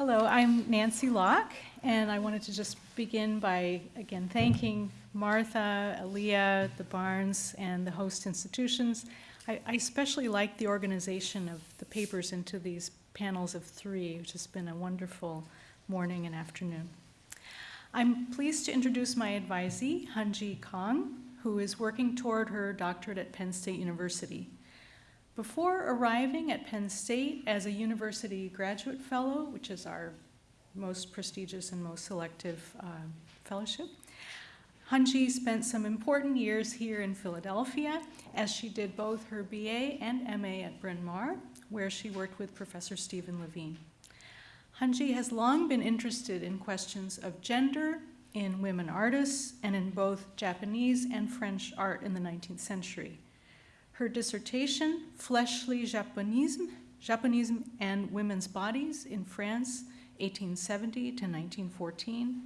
Hello, I'm Nancy Locke, and I wanted to just begin by, again, thanking Martha, Aaliyah, the Barnes, and the host institutions. I, I especially like the organization of the papers into these panels of three, which has been a wonderful morning and afternoon. I'm pleased to introduce my advisee, Hanji Kong, who is working toward her doctorate at Penn State University. Before arriving at Penn State as a university graduate fellow, which is our most prestigious and most selective uh, fellowship, Hanji spent some important years here in Philadelphia as she did both her BA and MA at Bryn Mawr, where she worked with Professor Stephen Levine. Hanji has long been interested in questions of gender in women artists and in both Japanese and French art in the 19th century. Her dissertation, Fleshly Japonism, Japonism and Women's Bodies in France, 1870 to 1914,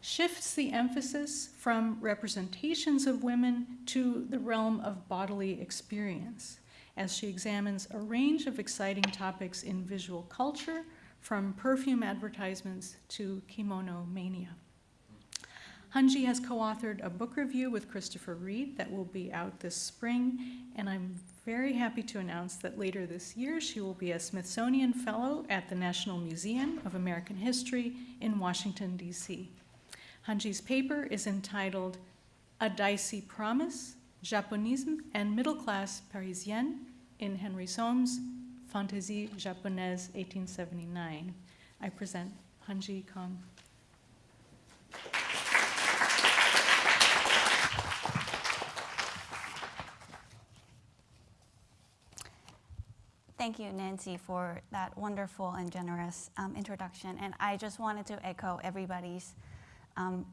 shifts the emphasis from representations of women to the realm of bodily experience as she examines a range of exciting topics in visual culture, from perfume advertisements to kimono mania. Hanji has co-authored a book review with Christopher Reed that will be out this spring, and I'm very happy to announce that later this year she will be a Smithsonian Fellow at the National Museum of American History in Washington, D.C. Hanji's paper is entitled A Dicey Promise, Japonisme and Middle Class Parisienne in Henry Somm's Fantaisie Japonaise 1879. I present Hanji Kong. Thank you, Nancy, for that wonderful and generous um, introduction. And I just wanted to echo everybody's um,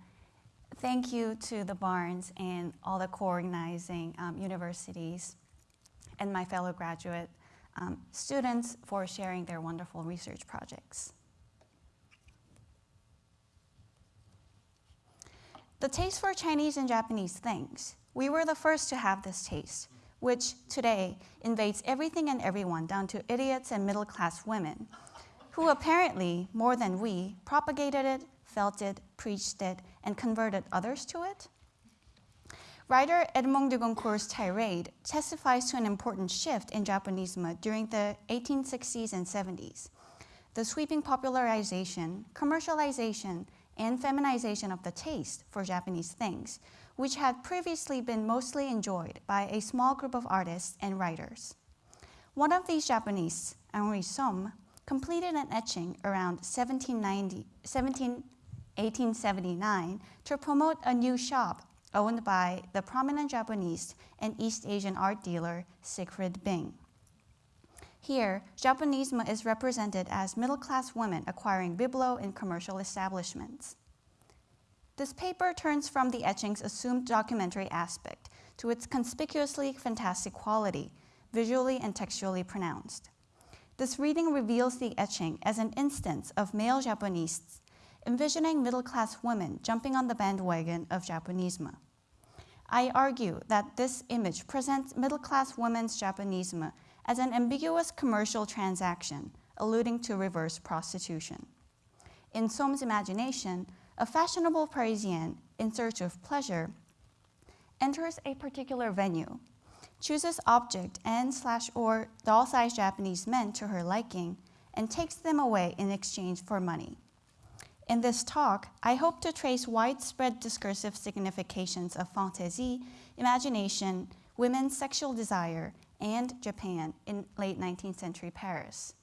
thank you to the Barnes and all the co-organizing um, universities and my fellow graduate um, students for sharing their wonderful research projects. The taste for Chinese and Japanese things. We were the first to have this taste which today invades everything and everyone down to idiots and middle class women, who apparently, more than we, propagated it, felt it, preached it, and converted others to it? Writer Edmond de Goncourt's tirade testifies to an important shift in Japonisme during the 1860s and 70s. The sweeping popularization, commercialization, and feminization of the taste for Japanese things which had previously been mostly enjoyed by a small group of artists and writers. One of these Japonists, Henri Somm, completed an etching around 1790, 17, 1879 to promote a new shop owned by the prominent Japanese and East Asian art dealer Siegfried Bing. Here, Japonisme is represented as middle-class women acquiring bibelot in commercial establishments. This paper turns from the etching's assumed documentary aspect to its conspicuously fantastic quality, visually and textually pronounced. This reading reveals the etching as an instance of male Japonists envisioning middle-class women jumping on the bandwagon of Japonisme. I argue that this image presents middle-class women's Japonisme as an ambiguous commercial transaction, alluding to reverse prostitution. In Somm's imagination, a fashionable Parisian in search of pleasure enters a particular venue, chooses object and slash or doll-sized Japanese men to her liking, and takes them away in exchange for money. In this talk, I hope to trace widespread discursive significations of fantasy, imagination, women's sexual desire, and Japan in late 19th century Paris.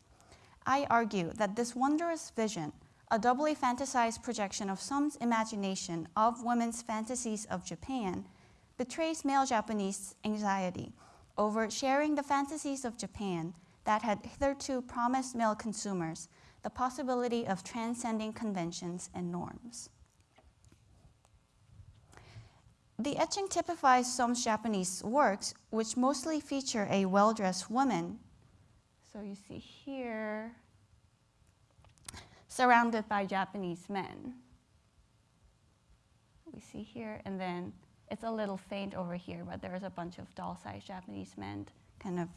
I argue that this wondrous vision a doubly fantasized projection of Somm's imagination of women's fantasies of Japan, betrays male Japonist anxiety over sharing the fantasies of Japan that had hitherto promised male consumers the possibility of transcending conventions and norms. The etching typifies Somm's Japanese works, which mostly feature a well-dressed woman. So you see here, surrounded by Japanese men. We see here, and then it's a little faint over here, but there's a bunch of doll-sized Japanese men kind of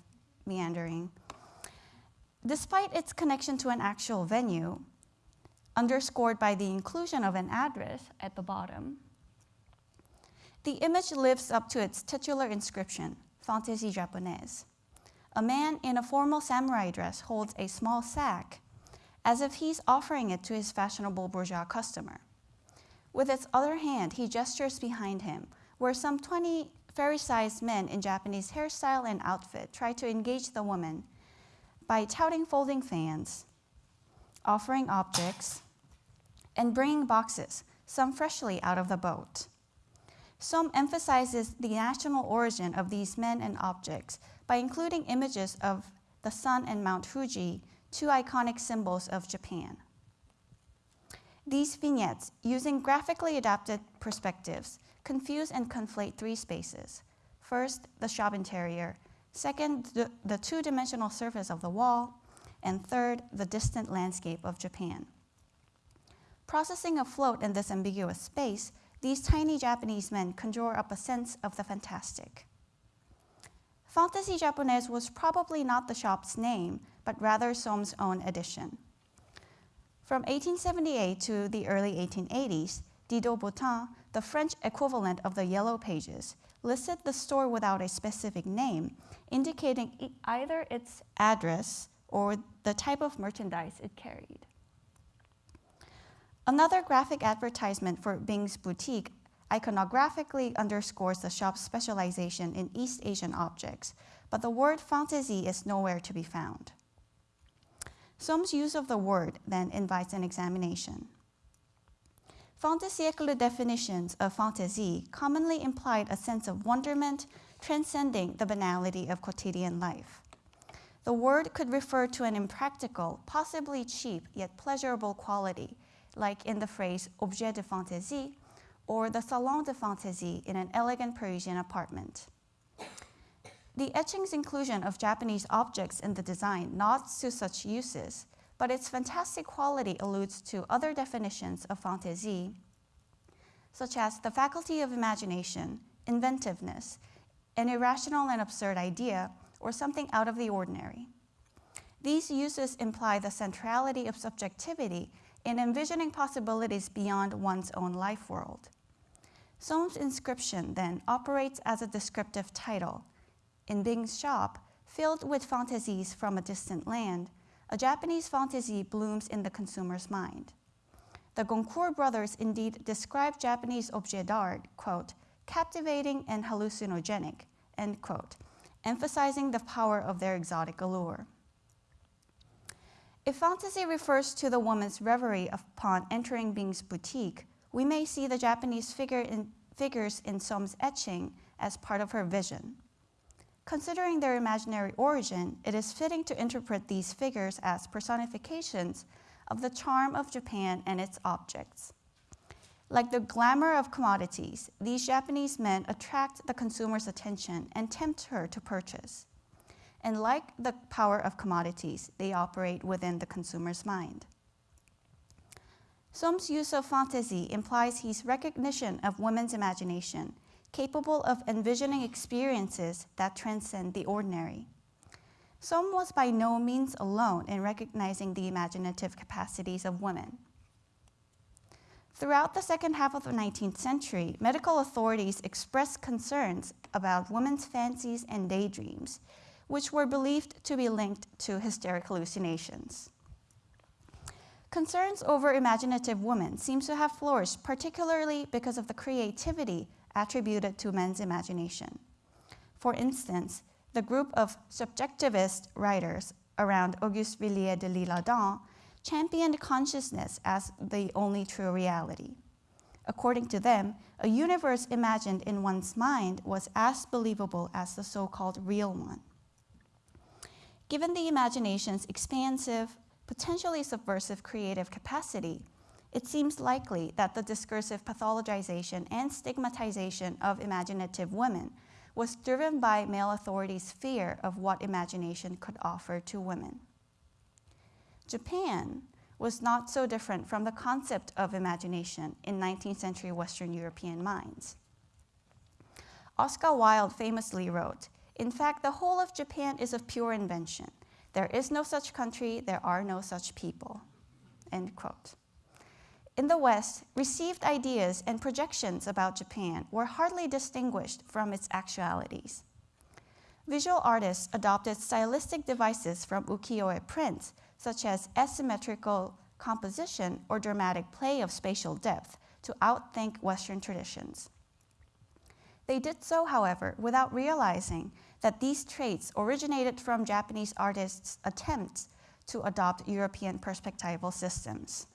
meandering. Despite its connection to an actual venue, underscored by the inclusion of an address at the bottom, the image lives up to its titular inscription, Fantaisie Japonaise. A man in a formal samurai dress holds a small sack as if he's offering it to his fashionable bourgeois customer. With its other hand, he gestures behind him, where some 20 fairy sized men in Japanese hairstyle and outfit try to engage the woman by touting folding fans, offering objects, and bringing boxes, some freshly out of the boat. Somm emphasizes the national origin of these men and objects by including images of the sun and Mount Fuji, two iconic symbols of Japan. These vignettes, using graphically adapted perspectives, confuse and conflate three spaces. First, the shop interior. Second, the, the two dimensional surface of the wall. And third, the distant landscape of Japan. Processing afloat in this ambiguous space, these tiny Japanese men conjure up a sense of the fantastic. Fantasy Japonaise was probably not the shop's name, but rather Somm's own addition. From 1878 to the early 1880s, Didot Bottin, the French equivalent of the Yellow Pages, listed the store without a specific name, indicating either its address or the type of merchandise it carried. Another graphic advertisement for Bing's boutique iconographically underscores the shop's specialization in East Asian objects, but the word fantaisie is nowhere to be found. Somm's use of the word then invites an examination. Fin definitions of fantaisie commonly implied a sense of wonderment transcending the banality of quotidian life. The word could refer to an impractical, possibly cheap, yet pleasurable quality, like in the phrase objet de fantaisie or the salon de fantaisie in an elegant Parisian apartment. The etching's inclusion of Japanese objects in the design nods to such uses, but its fantastic quality alludes to other definitions of fantaisie, such as the faculty of imagination, inventiveness, an irrational and absurd idea, or something out of the ordinary. These uses imply the centrality of subjectivity in envisioning possibilities beyond one's own life world. Somm's inscription then operates as a descriptive title. In Bing's shop, filled with fantasies from a distant land, a Japanese fantasy blooms in the consumer's mind. The Goncourt brothers indeed describe Japanese objets d'art, quote, captivating and hallucinogenic, end quote, emphasizing the power of their exotic allure. If fantasy refers to the woman's reverie upon entering Bing's boutique, we may see the Japanese figure in, figures in Somm's etching as part of her vision. Considering their imaginary origin, it is fitting to interpret these figures as personifications of the charm of Japan and its objects. Like the glamour of commodities, these Japanese men attract the consumer's attention and tempt her to purchase. And like the power of commodities, they operate within the consumer's mind. Somm's use of fantasy implies his recognition of women's imagination, capable of envisioning experiences that transcend the ordinary. Somm was by no means alone in recognizing the imaginative capacities of women. Throughout the second half of the 19th century, medical authorities expressed concerns about women's fancies and daydreams, which were believed to be linked to hysteric hallucinations. Concerns over imaginative women seem to have flourished particularly because of the creativity attributed to men's imagination. For instance, the group of subjectivist writers around Auguste Villiers de l'Isle-Adam championed consciousness as the only true reality. According to them, a universe imagined in one's mind was as believable as the so called real one. Given the imagination's expansive, potentially subversive creative capacity, it seems likely that the discursive pathologization and stigmatization of imaginative women was driven by male authorities' fear of what imagination could offer to women. Japan was not so different from the concept of imagination in 19th century Western European minds. Oscar Wilde famously wrote in fact, the whole of Japan is of pure invention. There is no such country, there are no such people. End quote. In the West, received ideas and projections about Japan were hardly distinguished from its actualities. Visual artists adopted stylistic devices from ukiyo-e prints, such as asymmetrical composition or dramatic play of spatial depth, to outthink Western traditions. They did so, however, without realizing that these traits originated from Japanese artists' attempts to adopt European perspectival systems.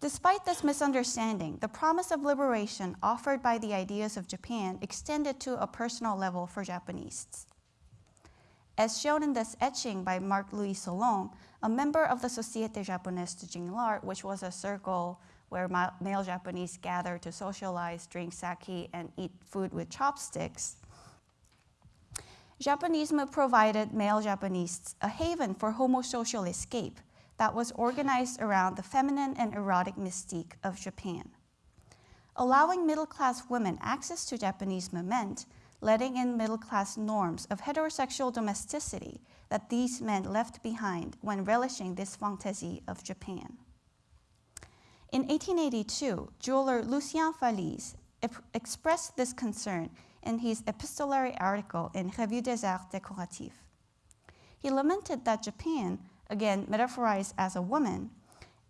Despite this misunderstanding, the promise of liberation offered by the ideas of Japan extended to a personal level for Japonists. As shown in this etching by Marc-Louis Solon, a member of the Société Japonaise de Jinglar, which was a circle where male Japonists gathered to socialize, drink sake, and eat food with chopsticks, Japonisme provided male Japonists a haven for homosocial escape that was organized around the feminine and erotic mystique of Japan. Allowing middle class women access to Japanese meant letting in middle class norms of heterosexual domesticity that these men left behind when relishing this fantasy of Japan. In 1882, jeweler Lucien Falise expressed this concern in his epistolary article in Revue des Arts Décoratifs. He lamented that Japan, again metaphorized as a woman,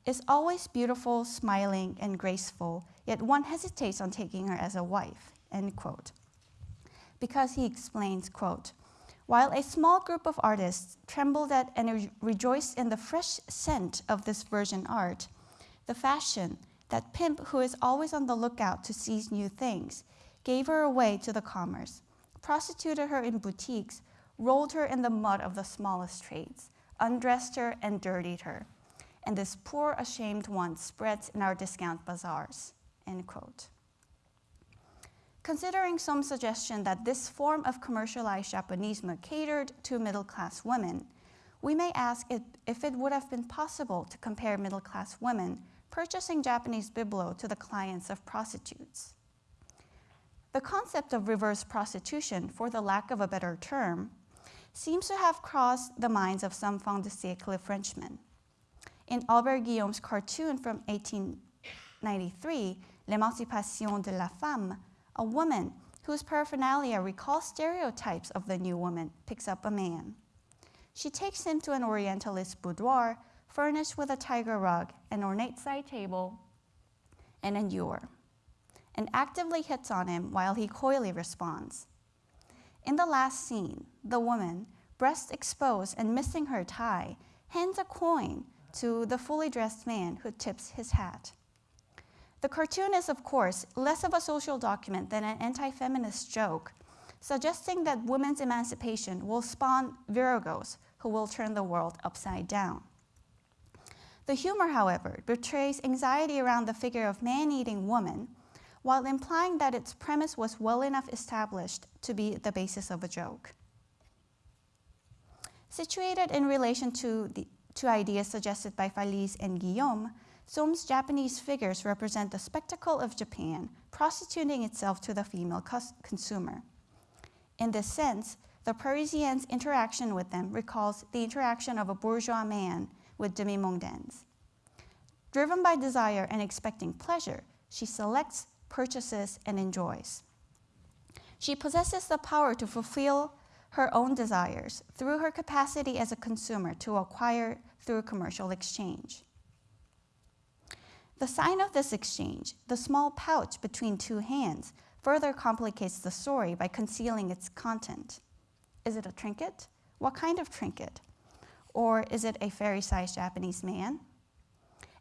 is always beautiful, smiling, and graceful, yet one hesitates on taking her as a wife, end quote. Because he explains, quote, while a small group of artists trembled at and rejoiced in the fresh scent of this virgin art, the fashion, that pimp who is always on the lookout to seize new things, gave her away to the commerce, prostituted her in boutiques, rolled her in the mud of the smallest trades, undressed her and dirtied her. And this poor, ashamed one spreads in our discount bazaars. End quote. Considering some suggestion that this form of commercialized Japonisme catered to middle class women, we may ask if it would have been possible to compare middle class women purchasing Japanese bibelot to the clients of prostitutes. The concept of reverse prostitution, for the lack of a better term, seems to have crossed the minds of some fin de siècle Frenchmen. In Albert Guillaume's cartoon from 1893, L'Émancipation de la Femme, a woman whose paraphernalia recalls stereotypes of the new woman picks up a man. She takes him to an Orientalist boudoir furnished with a tiger rug, an ornate side table, and an ewer, and actively hits on him while he coyly responds. In the last scene, the woman, breast exposed and missing her tie, hands a coin to the fully dressed man who tips his hat. The cartoon is, of course, less of a social document than an anti feminist joke, suggesting that women's emancipation will spawn viragos who will turn the world upside down. The humor, however, betrays anxiety around the figure of man eating woman, while implying that its premise was well enough established to be the basis of a joke. Situated in relation to the two ideas suggested by Falise and Guillaume, Somm's Japanese figures represent the spectacle of Japan prostituting itself to the female consumer. In this sense, the Parisienne's interaction with them recalls the interaction of a bourgeois man with demi-mondaines. Driven by desire and expecting pleasure, she selects, purchases, and enjoys. She possesses the power to fulfill her own desires through her capacity as a consumer to acquire through commercial exchange. The sign of this exchange, the small pouch between two hands, further complicates the story by concealing its content. Is it a trinket? What kind of trinket? Or is it a fairy-sized Japanese man?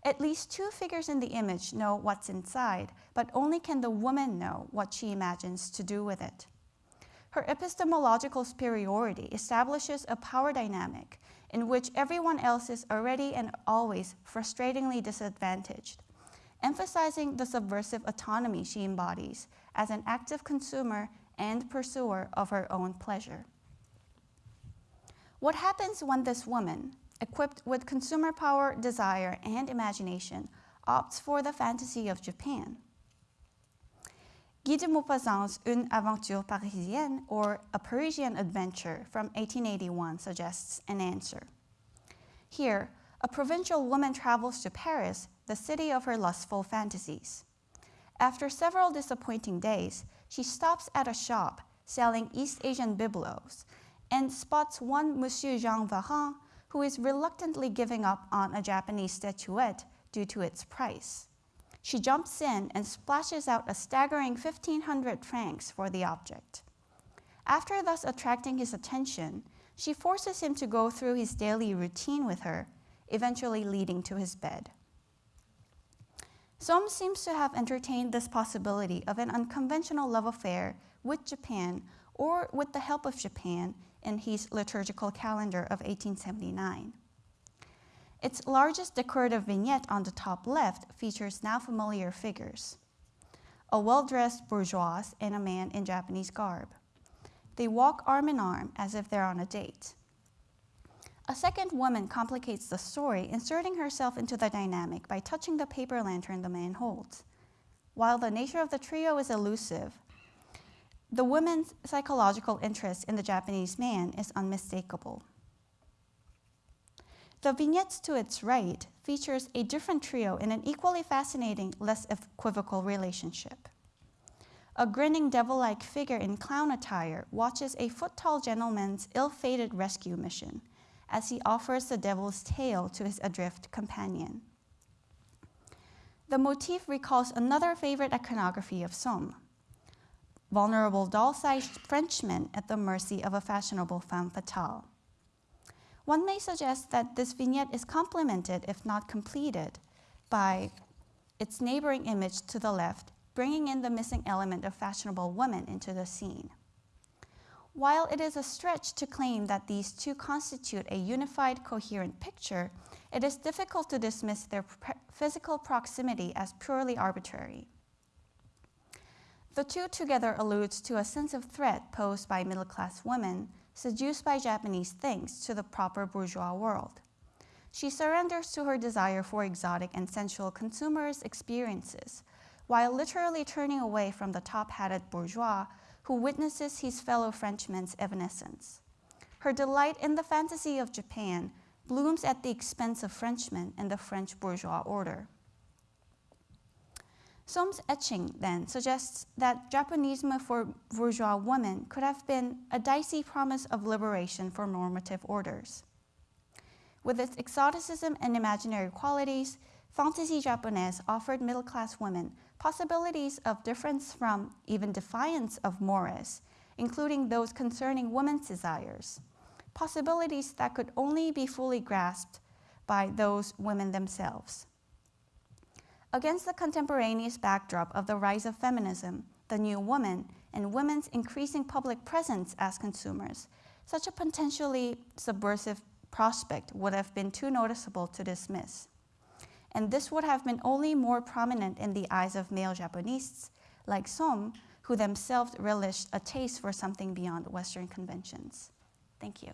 At least two figures in the image know what's inside, but only can the woman know what she imagines to do with it. Her epistemological superiority establishes a power dynamic in which everyone else is already and always frustratingly disadvantaged, emphasizing the subversive autonomy she embodies as an active consumer and pursuer of her own pleasure. What happens when this woman, equipped with consumer power, desire, and imagination, opts for the fantasy of Japan? Guy de Maupassant's Une aventure parisienne, or A Parisian Adventure from 1881, suggests an answer. Here, a provincial woman travels to Paris, the city of her lustful fantasies. After several disappointing days, she stops at a shop selling East Asian bibelots and spots one Monsieur Jean Varan who is reluctantly giving up on a Japanese statuette due to its price. She jumps in and splashes out a staggering 1500 francs for the object. After thus attracting his attention, she forces him to go through his daily routine with her, eventually leading to his bed. Somm seems to have entertained this possibility of an unconventional love affair with Japan or with the help of Japan in his liturgical calendar of 1879. Its largest decorative vignette on the top left features now familiar figures a well dressed bourgeois and a man in Japanese garb. They walk arm in arm as if they're on a date. A second woman complicates the story, inserting herself into the dynamic by touching the paper lantern the man holds. While the nature of the trio is elusive, the woman's psychological interest in the Japanese man is unmistakable. The vignettes to its right features a different trio in an equally fascinating, less equivocal relationship. A grinning devil-like figure in clown attire watches a foot-tall gentleman's ill-fated rescue mission as he offers the devil's tail to his adrift companion. The motif recalls another favorite iconography of Somm, vulnerable doll-sized Frenchman at the mercy of a fashionable femme fatale. One may suggest that this vignette is complemented, if not completed, by its neighboring image to the left, bringing in the missing element of fashionable woman into the scene. While it is a stretch to claim that these two constitute a unified, coherent picture, it is difficult to dismiss their physical proximity as purely arbitrary. The two together alludes to a sense of threat posed by middle class women seduced by Japanese things to the proper bourgeois world. She surrenders to her desire for exotic and sensual consumers' experiences, while literally turning away from the top hatted bourgeois who witnesses his fellow Frenchman's evanescence. Her delight in the fantasy of Japan blooms at the expense of Frenchmen and the French bourgeois order. Somm's etching then suggests that Japonisme for bourgeois women could have been a dicey promise of liberation for normative orders. With its exoticism and imaginary qualities, Fantasy Japonaise offered middle class women possibilities of difference from, even defiance of mores, including those concerning women's desires, possibilities that could only be fully grasped by those women themselves. Against the contemporaneous backdrop of the rise of feminism, the new woman, and women's increasing public presence as consumers, such a potentially subversive prospect would have been too noticeable to dismiss and this would have been only more prominent in the eyes of male Japonists like Somm, who themselves relished a taste for something beyond Western conventions. Thank you.